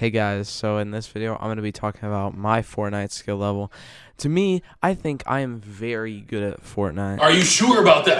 Hey guys, so in this video, I'm going to be talking about my Fortnite skill level. To me, I think I am very good at Fortnite. Are you sure about that?